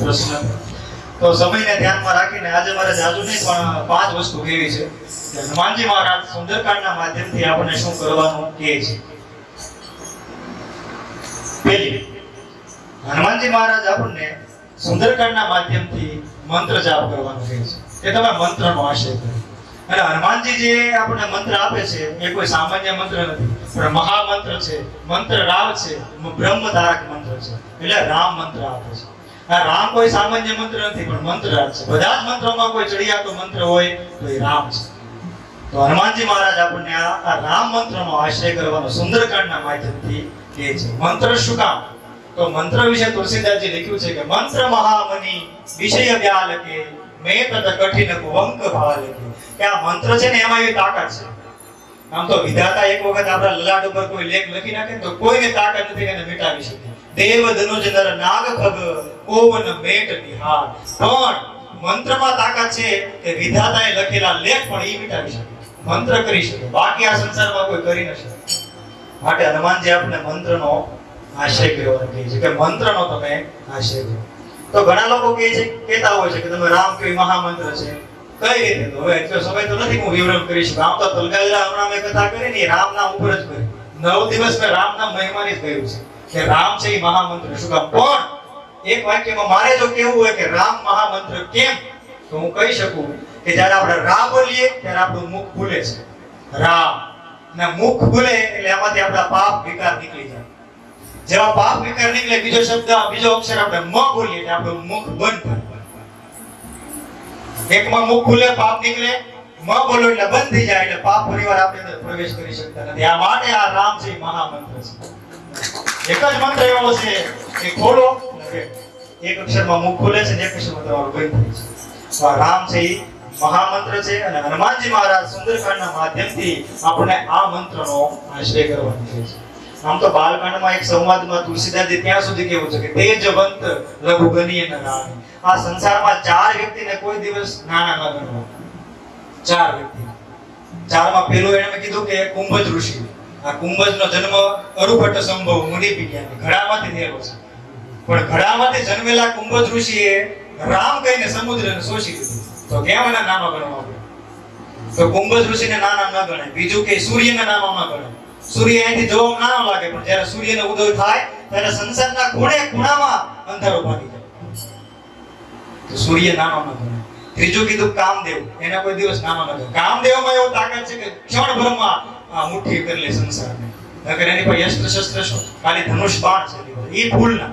પ્રશ્ન. તો સમયને ધ્યાનમાં રાખીને આજે મારે જાજુ નહીં, પણ પાંચ વસ્તુ કેવી છે. હનુમાનજી મહારાજ, સુંદરકાંડના માધ્યમથી આપણને શું કરવાનું કહે છે? પહેલી, હનુમાનજી મહારાજ આપણને સુંદરકાંડના માધ્યમથી મંત્ર જાપ કરવાનું કહે છે. એ તમે મંત્રનો આશય કરો. અને હનુમાનજી જે આપણને મંત્ર આપે છે, એ કોઈ સામાન્ય મંત્ર નથી. પણ મહામંત્ર છે, મંત્ર રાવ છે, બ્રહ્મધારક મંત્ર છે. એટલે રામ મંત્ર આપે છે. રામ કોઈ સામાન્ય મંત્ર નથી, પણ મંત્ર છે. બધા જ મંત્રોમાં કોઈ ચડિયાતો મંત્ર હોય તો એ રામ છે. તો હનુમાનજી મહારાજ આપણને આ રામ મંત્રનો આશ્રય કરવાનો સુંદરકાંડના માધ્યમથી કહે છે. મંત્ર શું કામ? તો મંત્ર વિશે તુલસીદાસજી લખ્યું છે કે મંત્ર મહામની વિષય વ્યાલકે, મેં તદ કઠિન કુવંક ભાલ કે આ મંત્ર છે ને એમાં એવી તાકાત છે. આમ તો વિધાતા એક વખત આપણા લલાટ ઉપર કોઈ લેખ લખી નાખે તો કોઈને તાકાત નથી એને મિટાવી શકે. દેવ ધનુજ નર નાગ તાકાત છે કે વિધાતાએ લખેલા મંત્ર કરી શકે. બાકી આ સંસારમાં કોઈ કરી હનુમાનજી આપણે મંત્રનો આશ્રય કરવાનો કહે છે કે મંત્રનો તમે આશય કરો તો ઘણા લોકો કહે છે, કહેતા હોય છે કે તમે રામ કયો મહામંત્ર છે? કઈ રીતે? એટલો સમય તો નથી, હું વિવરણ કરીશ. રામ તો તલગાઈલા હમણાં મેં કથા કરી ને એ રામ નામ ઉપર જ કરી નવ દિવસ મેં રામ નામ મહિમાની જ છે. કે રામ છે મહામંત્ર. શું કામ? પણ એક વાક્યમાં મારે જો કેવું હોય કે રામ મહામંત્ર કેમ? તો હું કહી શકું કે જ્યારે આપણે રા બોલીએ ત્યારે આપણું મુખ ખુલે છે. રામ. ને મુખ ખુલે એટલે એમાંથી આપણા પાપ વિકાર નીકળી જાય. જેવા પાપ વિકાર નીકળે, બીજો શબ્દ, બીજો અક્ષર આપણે મ બોલીએ એટલે આપણું મુખ બંધ એકમાં મુખ ખુલે, પાપ નીકળે. મ બોલો એટલે બંધ થઈ જાય એટલે પાપ પરિવાર આપણી પ્રવેશ કરી શકતા નથી. આ માટે આ રામ છે મહામંત્ર છે. અને હનુમાનજી મહારાજ સુંદરકાંડના આ મંત્રનો આશ્રય આમ તો બાલકાંડમાં એક સંવાદમાં તુલસીદાસજી ત્યાં સુધી કેવું છે કે તેજવંત લઘુ ગણીએ ન રાણી આ સંસારમાં ચાર વ્યક્તિને કોઈ દિવસ નાના ન ગણવા. ચાર વ્યક્તિ ચારમાં પેલું એને કીધું કે કુંભજ ઋષિ. આ કુંભજનો જન્મ અરુભટ્ટ સંભવ મુનિ વિજ્ઞાન ઘડામાંથી થયેલો છે. પણ ઘડામાંથી જન્મેલા કુંભજ ઋષિએ રામ કહીને સમુદ્રને શોષી લીધું. તો કેમ એના નાનો ગણવા તો કુંભજ ઋષિને નાના ન ગણાય. બીજું કે સૂર્યને નાનો ન ગણાય. સૂર્ય અહીંથી જોવા નાનો લાગે, પણ જ્યારે સૂર્યનો ઉદય થાય, ત્યારે સંસારના ખૂણે ખૂણામાં અંધારો ભાગી જાય. તો સૂર્ય નાનો ન ગણાય. ત્રીજું કીધું કામદેવ. એના કોઈ દિવસ નાનો ન ગણાય. કામદેવમાં એવો તાકાત છે કે ક્ષણભરમાં આ મુઠ્ઠી કરી લે સંસારને નકર એની પાસે અસ્ત્ર શસ્ત્ર શું? ખાલી ધનુષ બાણ છે એ ભૂલ ના.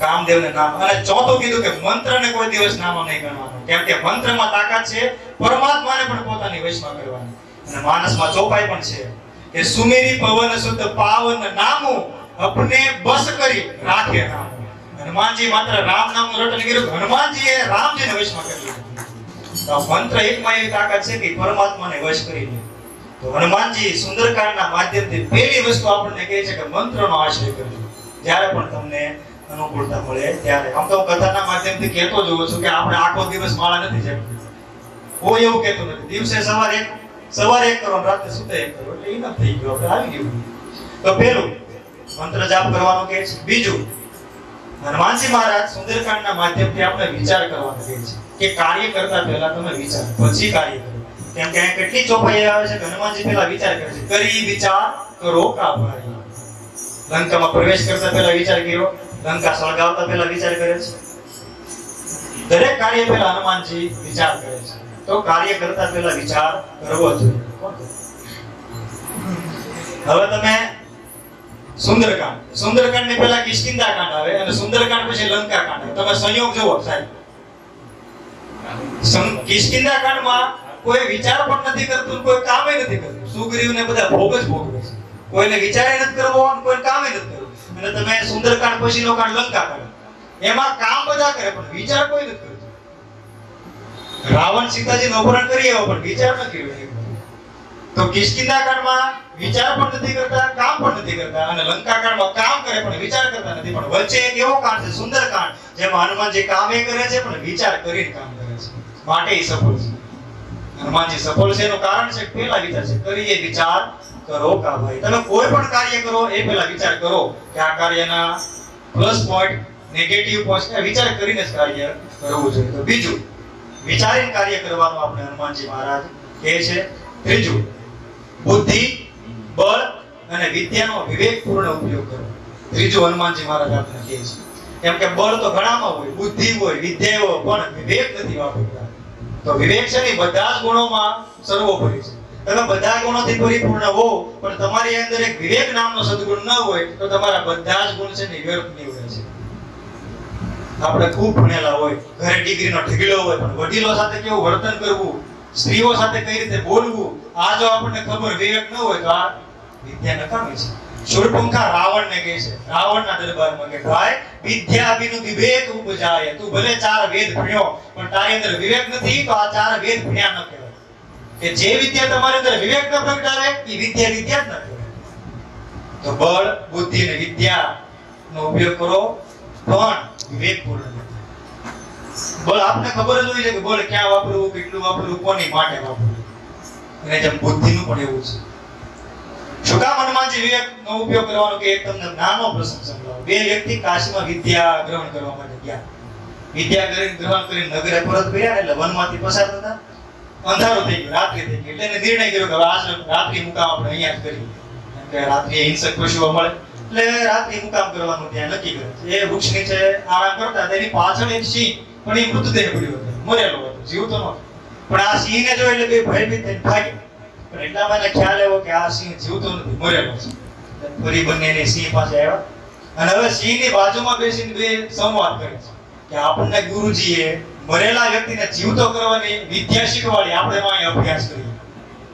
કામદેવને નામ. અને ચોથું કીધું કે મંત્રને કોઈ દિવસ નામ નહીં ગણવાનું. કેમ કે મંત્રમાં તાકાત છે, પરમાત્માને પણ પોતાની વશમાં કરવાની. અને માનસમાં ચોપાઈ પણ છે. કે સુમેરી પવન શુદ્ધ પાવન નામું અપને બસ કરી રાખે નામ હનુમાનજી માત્ર રામ નામનું રટન કર્યું, હનુમાનજીએ રામજીને વશમાં કરી તો મંત્ર એકમાં એવી તાકાત છે કે પરમાત્માને વશ કરી લે. તો હનુમાનજી સુંદરકાંડના માધ્યમથી પહેલી વસ્તુ આપણને કહે છે કે મંત્રનો આશ્રય કરજો. જ્યારે પણ તમને અનુકૂળતા મળે ત્યારે. આમ તો કથાના માધ્યમથી કહેતો જ છું કે આપણે આખો દિવસ માળા નથી જમતી કોઈ એવું કહેતું નથી. દિવસે સવારે એક સવારે એક કરો રાત્રે સુતે એક કરો. એટલે ઇનફ થઈ ગયો. આપણે આવી ગયું. તો પહેલું, મંત્ર જાપ કરવાનું કહે છે. બીજું, હનુમાનજી મહારાજ સુંદરકાંડના માધ્યમથી આપણે વિચાર કરવાનો કહે છે કે કાર્ય કરતા પહેલા તમે વિચાર. પછી કાર્ય કરો. કેમ કે કેટલી ચોપાઈ આવે છે? હનુમાનજી પહેલા વિચાર કરે છે. કરી વિચાર કરો કા લંકામાં પ્રવેશ કરતા પહેલા વિચાર કર્યો. લંકા સળગાવતા પહેલા વિચાર કરે છે. દરેક કાર્ય પહેલા હનુમાનજી વિચાર કરે છે. તો કાર્ય કરતા પહેલા વિચાર કરવો જોઈએ. હવે તમે સુંદરકાંડ. સુંદરકાંડની પહેલા કિષ્કિંધા કાંડ આવે અને સુંદરકાંડ પછી લંકા કાંડ આવે. તમે સંયોગ જુઓ સાહેબ. કિષ્કિંધા કાંડમાં કોઈ વિચાર પણ નથી કરતું, કોઈ કામે નથી કરતું. સુગ્રીવને બધા ભોગ જ ભોગવે છે. કોઈને વિચારે નથી કરવો કોઈ કામે નથી કરવું. અને તમે સુંદરકાંડ પછીનો કાંડ લંકા કરે. એમાં કામ બધા કરે, પણ વિચાર કોઈ નથી કરતું. રાવણ સીતાજીનું અપહરણ કરી આવ્યો, પણ વિચાર નથી તો કિષ્કિંધા કાંડમાં વિચાર પણ નથી કરતા, કામ પણ નથી કરતા. અને લંકા કાંડમાં કામ કરે, પણ વિચાર કરતા નથી. પણ વચ્ચે એક એવો કાંડ છે સુંદર કાંડ જેમાં કામે કરે છે, પણ વિચાર કરીને કામ કરે છે. માટે એ સફળ છે. હનુમાનજી સફળ છે. એનું કારણ છે, પહેલા વિચાર છે, કરીએ વિચાર કરો કા ભાઈ તમે કોઈ પણ કાર્ય કરો, એ પહેલા વિચાર કરો કે આ કાર્યના પ્લસ પોઈન્ટ નેગેટિવ પોઈન્ટ વિચાર કરીને જ કાર્ય કરવું જોઈએ. તો બીજું, વિચારીને કાર્ય કરવાનું આપણે હનુમાનજી મહારાજ કહે છે. ત્રીજું, બુદ્ધિ, બળ અને વિદ્યાનો વિવેકપૂર્ણ ઉપયોગ કરવો. ત્રીજું હનુમાનજી મહારાજ આપણે કહે છે. કેમ કે બળ તો ઘણામાં હોય, બુદ્ધિ હોય, વિદ્યા હોય, પણ વિવેક નથી વાપરતા. તો વિવેક છે ને બધા જ ગુણોમાં સર્વોપરી છે. તમે બધા ગુણોથી પરિપૂર્ણ હો, પણ તમારી અંદર એક વિવેક નામનો સદગુણ ન હોય, તો તમારા બધા જ ગુણ છે ને વ્યર્થ નીવડે છે. આપણે ખૂબ ભણેલા હોય, ઘરે ડિગ્રીનો ઢગલો હોય, પણ વડીલો સાથે કેવું વર્તન કરવું, સ્ત્રીઓ સાથે કઈ રીતે બોલવું, આ જો આપણને ખબર વિવેક ન હોય, તો આ વિદ્યા નકામી છે. શૂરપંખા રાવણને કહે છે. રાવણના દરબારમાં કે, ભાઈ, વિદ્યા વિવેક ઉપજાય. તું ભલે ચાર વેદ ભણ્યો, પણ તારી અંદર વિવેક નથી, તો આ ચાર વેદ ભણ્યા ન કહેવાય. કે જે વિદ્યા તમારી અંદર વિવેક ન પ્રગટાવે એ વિદ્યા વિદ્યા જ ન કહેવાય. તો બળ, બુદ્ધિ અને વિદ્યા નો ઉપયોગ કરો, પણ વિવેકપૂર્ણ. બળ આપને ખબર જ હોય છે કે બળ ક્યાં વાપરવું, કેટલું વાપરવું, કોની માટે વાપરવું. અને જેમ બુદ્ધિનું પણ એવું છે. કામ હનુમાનજી વિવેકનો ઉપયોગ કરવાનો કે એક તમને નાનો પ્રસંગ સંભળાવું બે વ્યક્તિ કાશીમાં વિદ્યા ગ્રહણ કરવા માટે ગયા. વિદ્યા કરીને ગ્રહણ કરીને નગરે પરત ફર્યા એટલે વનમાંથી પસાર થતા. અંધારો થઈ ગયો, રાત્રિ થઈ ગઈ એટલે નિર્ણય કર્યો કે આજ રાત્રિ મુકામ આપણે અહીંયા જ કરીએ. કે રાત્રિ હિંસક પશુઓ મળે. એટલે રાત્રિ મુકામ કરવાનું ત્યાં નક્કી કર્યું. એ વૃક્ષ નીચે આરામ કરતા તેની પાછળ એક સિંહ, પણ એ મૃતદેહ પડ્યો હતો. મરેલો હતો, જીવતો નહોતો. પણ આ સિંહને જો એટલે બે ભયભીત થઈને ભાગી પણ એટલામાં એને ખ્યાલ આવ્યો કે આ સિંહ જીવતો નથી, મરેલો છે. ફરી બંને એને સિંહ પાસે આવ્યા. અને હવે સિંહની બાજુમાં બેસીને બે સંવાદ કરે છે કે આપણને ગુરુજીએ મરેલા વ્યક્તિને જીવતો કરવાની વિદ્યા શીખવાડી આપણે એમાં અહીં અભ્યાસ કરીએ.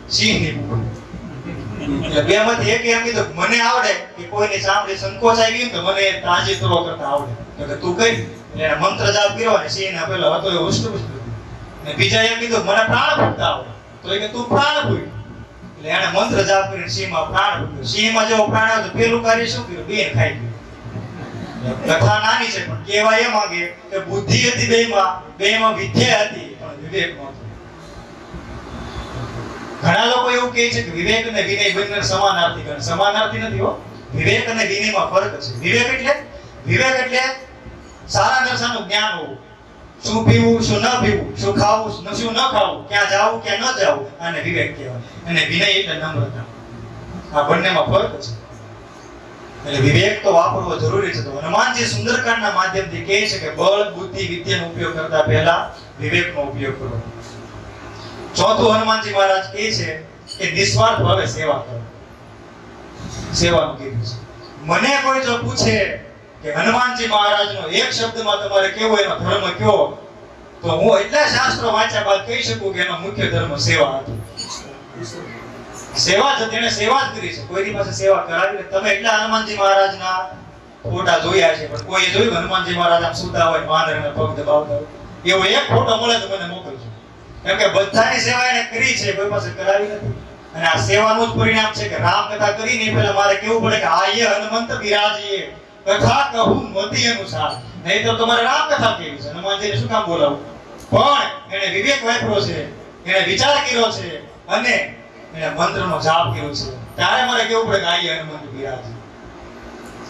સિંહની એટલે બે માંથી એક એમ કીધું મને આવડે કે કોઈને સાંભળી સંકોચ આવી ગયું તો મને તાજી તરો કરતા આવડે. તો કે તું કઈ? એટલે મંત્ર જાપ કર્યો સિંહ ને પેલો હતો એ ઉષ્ટ અને બીજા એમ કીધું મને પ્રાણ ફૂટતા આવડે. તો એ કે તું પ્રાણ ફૂંક એટલે એને મંત્ર જાપ કરીને સિંહમાં પ્રાણ ફૂંક્યો સિંહમાં જેવો પ્રાણ આવ્યો પેલું કાર્ય શું કર્યું? બેન ખાઈ ગયું. કથા નાની છે, પણ કેવા એ માંગે કે બુદ્ધિ હતી બેમાં બેમાં વિદ્યા હતી, પણ વિવેક ઘણા લોકો એવું કહે છે કે વિવેક અને વિનય બંને સમાનાર્થી ગણ સમાનાર્થી નથી હો. વિવેક અને વિનયમાં ફરક છે. વિવેક એટલે વિવેક એટલે સારા દર્શનનું જ્ઞાન હોવું. શું પીવું, શું ન પીવું, શું ખાવું, શું ન ખાવું, ક્યાં જાવું, ક્યાં ન જાવું, આને વિવેક કહેવાય. અને વિનય એટલે નમ્રતા. આ બંનેમાં ફરક છે. એટલે વિવેક તો વાપરવો જરૂરી છે. તો હનુમાનજી સુંદરકાંડના માધ્યમથી કહે છે કે બળ, બુદ્ધિ, વિદ્યાનો ઉપયોગ કરતા પહેલા વિવેકનો ઉપયોગ કરો. ચોથું હનુમાનજી મહારાજ કહે છે કે નિસ્વાર્થ ભાવે સેવા કરો. સેવાનું કીધું છે. મને કોઈ જો પૂછે કે હનુમાનજી મહારાજનો એક શબ્દમાં તમારે કેવો એનો ધર્મ કયો? તો હું એટલા શાસ્ત્રો વાંચ્યા બાદ કહી શકું કે એનો મુખ્ય ધર્મ સેવા હતો. સેવા જ, તેણે સેવા જ કરી છે. કોઈની પાસે સેવા કરાવી. તમે એટલા હનુમાનજી મહારાજના ફોટા જોયા છે, પણ કોઈ જોયું હનુમાનજી મહારાજ આમ સુતા હોય વાંદરને પગ દબાવતા હોય? એવો એક ફોટો મળે તો મને મોકલજો. કેમ કે બધાની સેવા એને કરી છે, કોઈ પાસે કરાવી નથી. અને આ સેવાનું જ પરિણામ છે કે રામ કથા કરીને પહેલા મારે કેવું પડે કે આયે હનુમંત બિરાજીએ. કથા કહું મતિ અનુસાર. નહીં તો તમારે રામ કથા કેવી છે. હનુમાનજીને શું કામ બોલાવું? પણ એને વિવેક વાપરો છે એને વિચાર કર્યો છે અને એને મંત્રનો જાપ કર્યો છે. ત્યારે મારે કેવું પડે કે આઈ હનુમંત બિરાજી.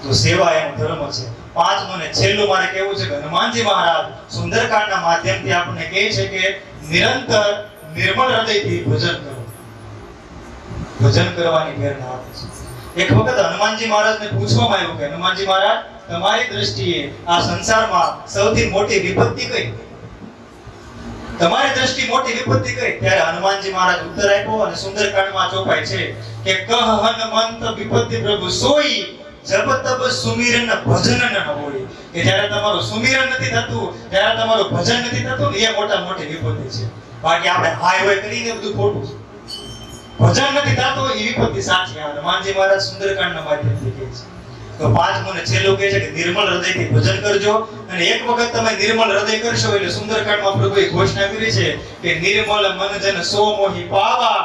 તો સેવા એનો ધર્મ છે. પાંચમું ને છેલ્લું મારે કેવું છે કે હનુમાનજી મહારાજ, સુંદરકાંડના માધ્યમથી આપણને કહે છે કે નિરંતર નિર્મળ હૃદયથી ભજન કરો. ભજન કરવાની પ્રેરણા આપે છે. એક વખત હનુમાનજી મહારાજને પૂછવામાં આવ્યું કે, હનુમાનજી મહારાજ, તમારી દ્રષ્ટિએ આ સંસારમાં સૌથી મોટી વિપત્તિ કઈ? તમારી દ્રષ્ટિ મોટી વિપત્તિ કઈ? ત્યારે હનુમાનજી મહારાજ ઉત્તર આપ્યો અને સુંદરકાંડમાં ચોપાય છે કે, કહ હનુમંત વિપત્તિ પ્રભુ, સોઈ જબ તબ સુમિરન ભજન ન હોય. કે જ્યારે તમારું સુમિરન નથી થતું, જ્યારે તમારું ભજન નથી થતું એ મોટા મોટી વિપત્તિ છે. બાકી આપણે હાય હોય કરીને બધું ખોટું છે. ભજન નથી થતું એ વિપત્તિ સાચી આ હનુમાનજી મહારાજ સુંદરકાંડના માધ્યમથી કહે છે. તો પાંચમું ને કહે છે કે નિર્મળ હૃદયથી ભજન કરજો અને એક વખત તમે નિર્મળ હૃદય કરશો એટલે સુંદરકાંડમાં પ્રભુએ ઘોષણા કરી છે કે નિર્મળ મન જન સો મોહી પાવા,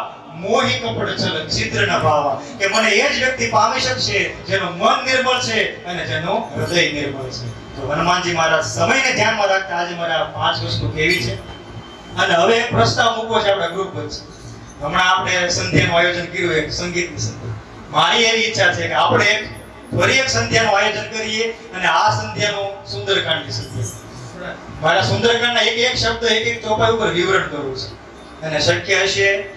મોહી કપડ ચલ છિદ્ર ન પાવા કે મને એ જ વ્યક્તિ પામી શકશે જેનું મન નિર્મળ છે અને જેનું હૃદય નિર્મળ છે. તો હનુમાનજી મહારાજ સમયને ધ્યાનમાં રાખતા આજે મારા પાંચ વસ્તુ કેવી છે. અને હવે એક પ્રસ્તાવ મૂકવો છે આપણા ગ્રુપ વચ્ચે. હમણાં આપણે સંધ્યાનું આયોજન કર્યું એક સંગીતની સંધ્યા. મારી એવી ઈચ્છા છે કે આપણે ફરી એક સંધ્યાનું આયોજન કરીએ અને આ સંધ્યાનું સુંદરકાંડની સંધ્યા. મારા સુંદરકાંડના એક એક શબ્દ એક એક ચોપાઈ ઉપર વિવરણ કરવું છે. અને શક્ય હશે